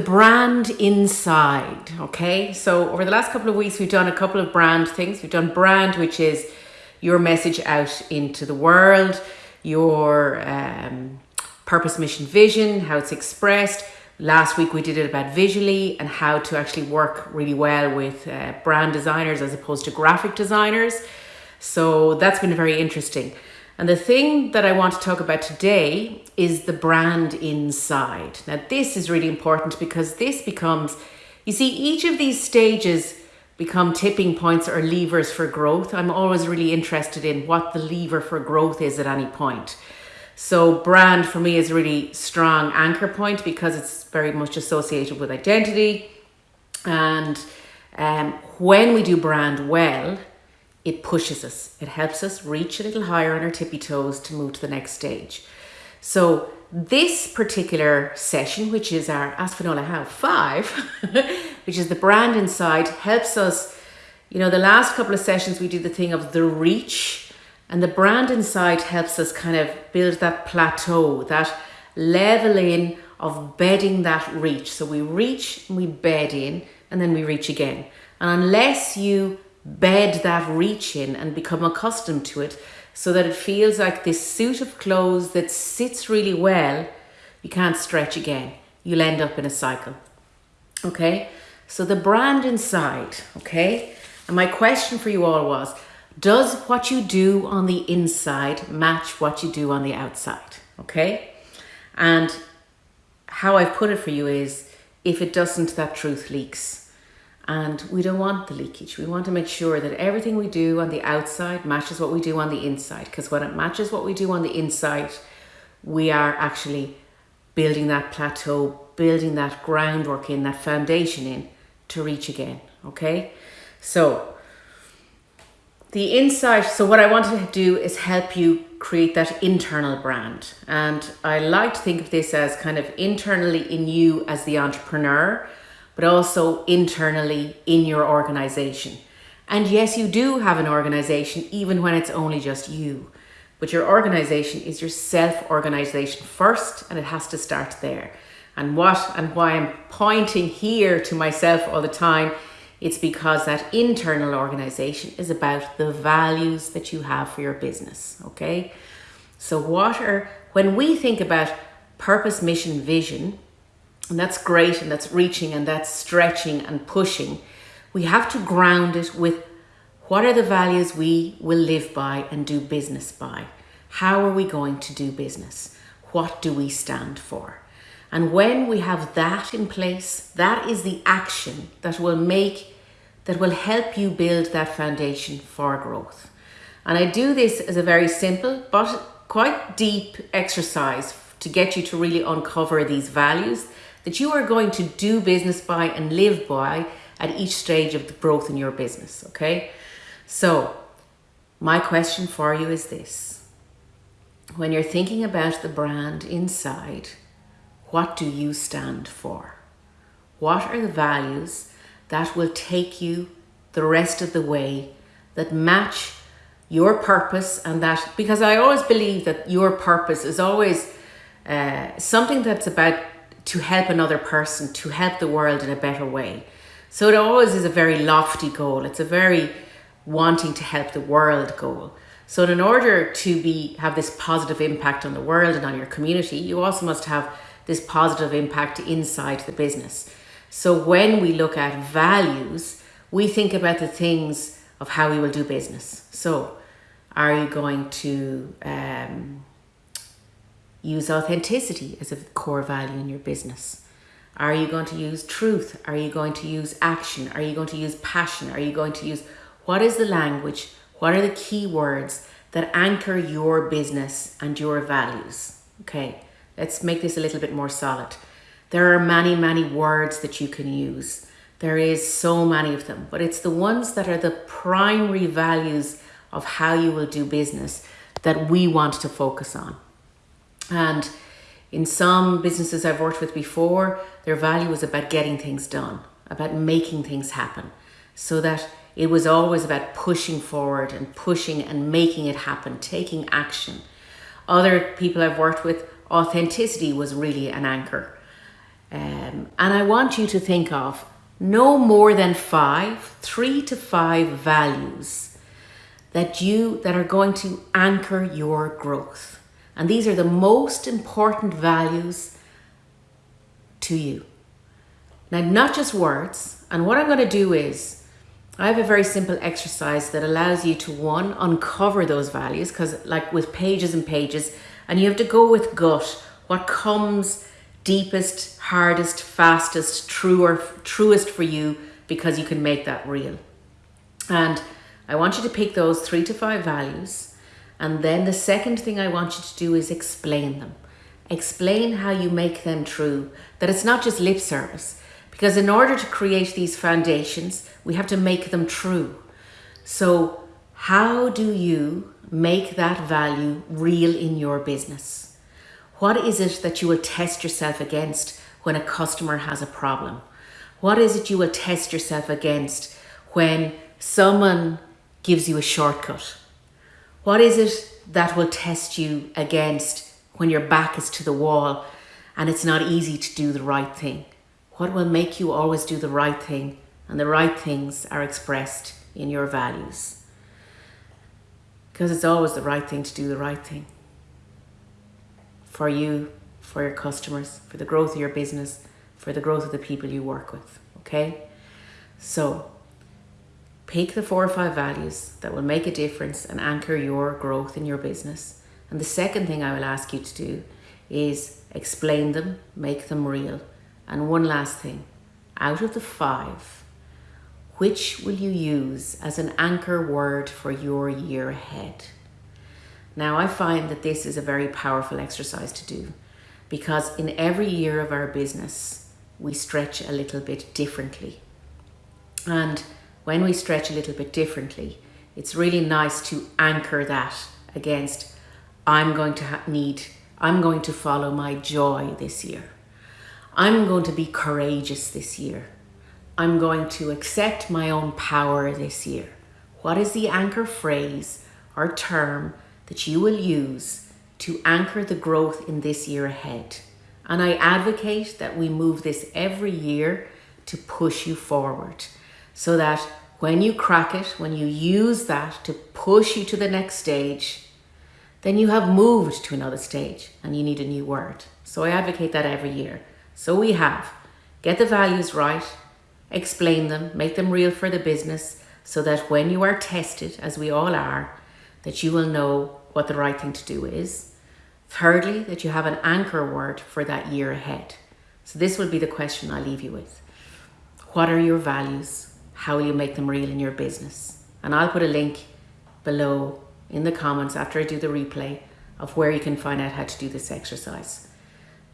the brand inside. Okay, so over the last couple of weeks, we've done a couple of brand things. We've done brand, which is your message out into the world, your um, purpose, mission, vision, how it's expressed. Last week we did it about visually and how to actually work really well with uh, brand designers as opposed to graphic designers. So that's been very interesting. And the thing that I want to talk about today is the brand inside. Now, this is really important because this becomes, you see, each of these stages become tipping points or levers for growth. I'm always really interested in what the lever for growth is at any point. So brand for me is a really strong anchor point because it's very much associated with identity. And um, when we do brand well, it pushes us. It helps us reach a little higher on our tippy toes to move to the next stage. So this particular session, which is our Ask Finola How 5, which is the brand inside, helps us, you know, the last couple of sessions we did the thing of the reach and the brand inside helps us kind of build that plateau, that leveling of bedding that reach. So we reach, and we bed in, and then we reach again. And unless you bed that reach in and become accustomed to it so that it feels like this suit of clothes that sits really well, you can't stretch again. You'll end up in a cycle. Okay? So the brand inside, okay? And my question for you all was, does what you do on the inside match what you do on the outside? Okay. And how I've put it for you is if it doesn't, that truth leaks. And we don't want the leakage. We want to make sure that everything we do on the outside matches what we do on the inside. Because when it matches what we do on the inside, we are actually building that plateau, building that groundwork in, that foundation in to reach again. Okay. So the inside, so what I wanted to do is help you create that internal brand. And I like to think of this as kind of internally in you as the entrepreneur, but also internally in your organization. And yes, you do have an organization, even when it's only just you. But your organization is your self-organization first, and it has to start there. And what and why I'm pointing here to myself all the time it's because that internal organization is about the values that you have for your business, okay? So what are, when we think about purpose, mission, vision, and that's great and that's reaching and that's stretching and pushing, we have to ground it with what are the values we will live by and do business by? How are we going to do business? What do we stand for? And when we have that in place, that is the action that will make, that will help you build that foundation for growth. And I do this as a very simple but quite deep exercise to get you to really uncover these values that you are going to do business by and live by at each stage of the growth in your business, okay? So my question for you is this. When you're thinking about the brand inside, what do you stand for? What are the values that will take you the rest of the way that match your purpose and that because I always believe that your purpose is always uh, something that's about to help another person, to help the world in a better way. So it always is a very lofty goal. It's a very wanting to help the world goal. So in order to be have this positive impact on the world and on your community, you also must have this positive impact inside the business. So when we look at values, we think about the things of how we will do business. So are you going to um, use authenticity as a core value in your business? Are you going to use truth? Are you going to use action? Are you going to use passion? Are you going to use what is the language? What are the key words that anchor your business and your values? Okay. Let's make this a little bit more solid. There are many, many words that you can use. There is so many of them, but it's the ones that are the primary values of how you will do business that we want to focus on. And in some businesses I've worked with before, their value was about getting things done, about making things happen, so that it was always about pushing forward and pushing and making it happen, taking action. Other people I've worked with authenticity was really an anchor. Um, and I want you to think of no more than five, three to five values that you that are going to anchor your growth. And these are the most important values to you. Now, not just words. And what I'm going to do is I have a very simple exercise that allows you to one, uncover those values, because like with pages and pages, and you have to go with gut, what comes deepest, hardest, fastest, truer, truest for you, because you can make that real. And I want you to pick those three to five values. And then the second thing I want you to do is explain them. Explain how you make them true, that it's not just lip service. Because in order to create these foundations, we have to make them true. So, how do you make that value real in your business? What is it that you will test yourself against when a customer has a problem? What is it you will test yourself against when someone gives you a shortcut? What is it that will test you against when your back is to the wall and it's not easy to do the right thing? What will make you always do the right thing and the right things are expressed in your values? Because it's always the right thing to do the right thing for you, for your customers, for the growth of your business, for the growth of the people you work with. Okay? So, pick the four or five values that will make a difference and anchor your growth in your business. And the second thing I will ask you to do is explain them, make them real. And one last thing out of the five, which will you use as an anchor word for your year ahead? Now, I find that this is a very powerful exercise to do because in every year of our business, we stretch a little bit differently. And when we stretch a little bit differently, it's really nice to anchor that against I'm going to need, I'm going to follow my joy this year. I'm going to be courageous this year. I'm going to accept my own power this year. What is the anchor phrase or term that you will use to anchor the growth in this year ahead? And I advocate that we move this every year to push you forward so that when you crack it, when you use that to push you to the next stage, then you have moved to another stage and you need a new word. So I advocate that every year. So we have get the values right, explain them, make them real for the business so that when you are tested, as we all are, that you will know what the right thing to do is. Thirdly, that you have an anchor word for that year ahead. So this will be the question I leave you with. What are your values? How will you make them real in your business? And I'll put a link below in the comments after I do the replay of where you can find out how to do this exercise.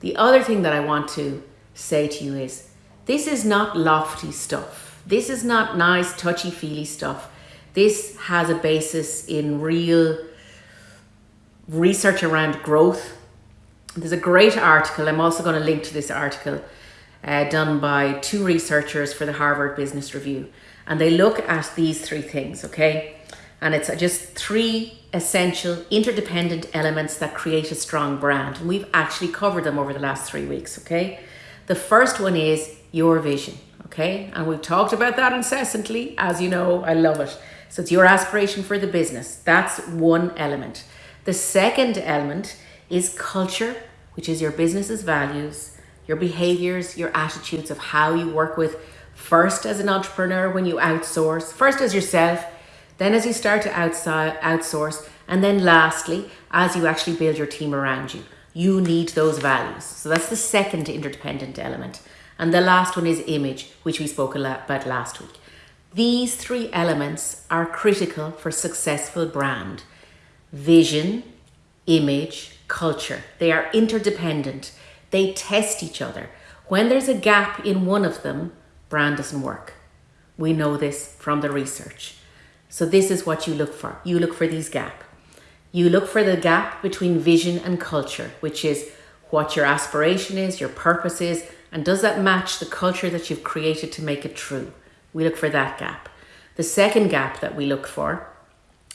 The other thing that I want to say to you is this is not lofty stuff. This is not nice, touchy feely stuff. This has a basis in real research around growth. There's a great article. I'm also going to link to this article uh, done by two researchers for the Harvard Business Review. And they look at these three things, okay? And it's just three essential interdependent elements that create a strong brand. And we've actually covered them over the last three weeks, okay? The first one is your vision, okay? And we've talked about that incessantly. As you know, I love it. So it's your aspiration for the business. That's one element. The second element is culture, which is your business's values, your behaviors, your attitudes of how you work with first as an entrepreneur when you outsource, first as yourself, then as you start to outside, outsource, and then lastly, as you actually build your team around you, you need those values. So that's the second interdependent element. And the last one is image, which we spoke a lot about last week. These three elements are critical for successful brand. Vision, image, culture. They are interdependent. They test each other. When there's a gap in one of them, brand doesn't work. We know this from the research. So this is what you look for. You look for these gap. You look for the gap between vision and culture, which is what your aspiration is, your purpose is, and does that match the culture that you've created to make it true? We look for that gap. The second gap that we look for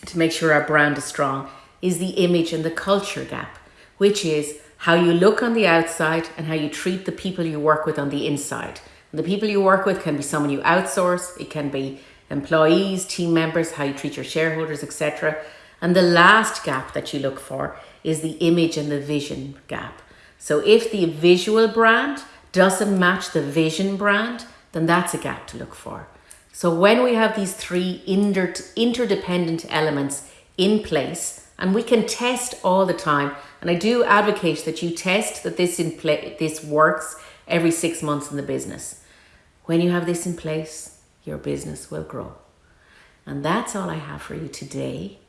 to make sure our brand is strong is the image and the culture gap, which is how you look on the outside and how you treat the people you work with on the inside. And the people you work with can be someone you outsource, it can be employees, team members, how you treat your shareholders, etc. And the last gap that you look for is the image and the vision gap. So if the visual brand doesn't match the vision brand, then that's a gap to look for. So when we have these three inter interdependent elements in place, and we can test all the time, and I do advocate that you test that this in play this works every six months in the business. When you have this in place, your business will grow. And that's all I have for you today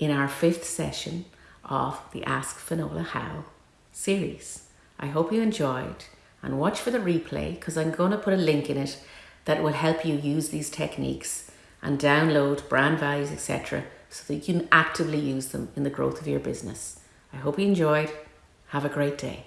in our fifth session of the Ask Finola How series. I hope you enjoyed and watch for the replay because I'm going to put a link in it that will help you use these techniques and download brand values, etc so that you can actively use them in the growth of your business. I hope you enjoyed. Have a great day.